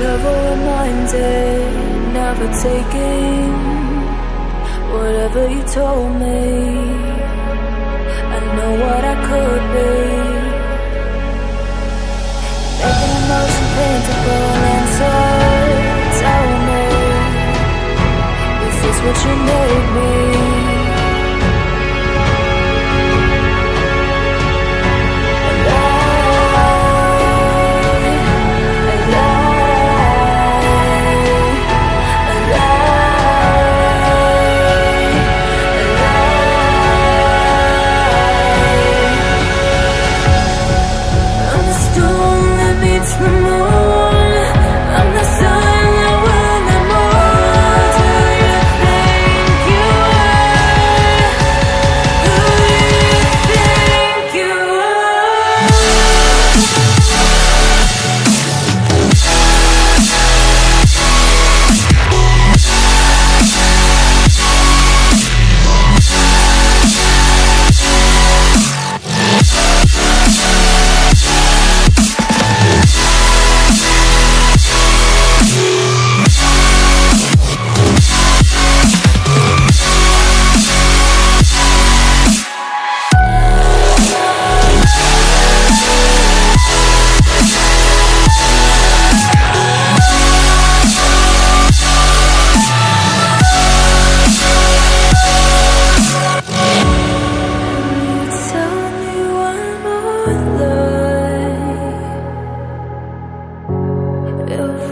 Never reminded, never taking whatever you told me.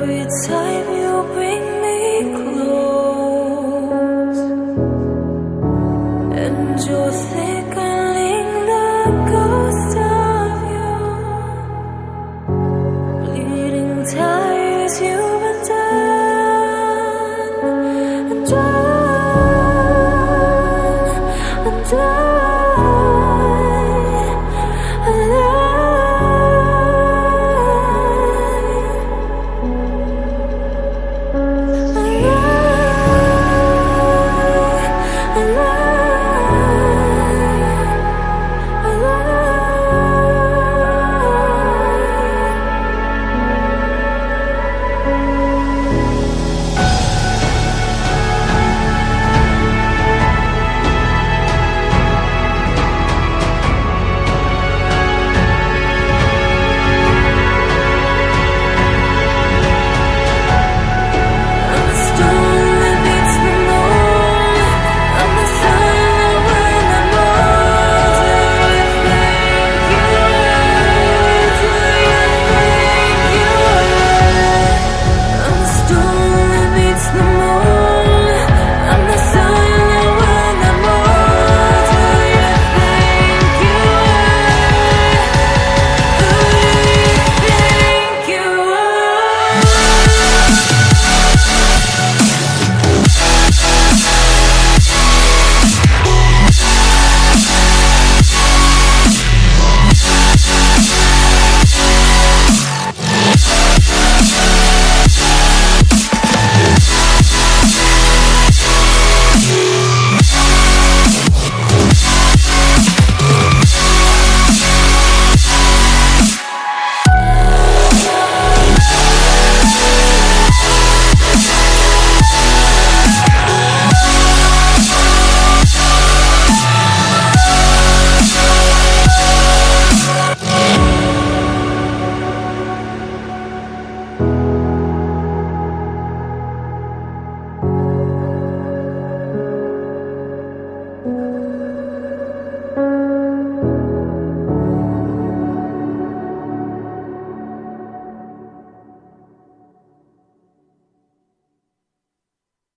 every time you bring me close, and you're thick.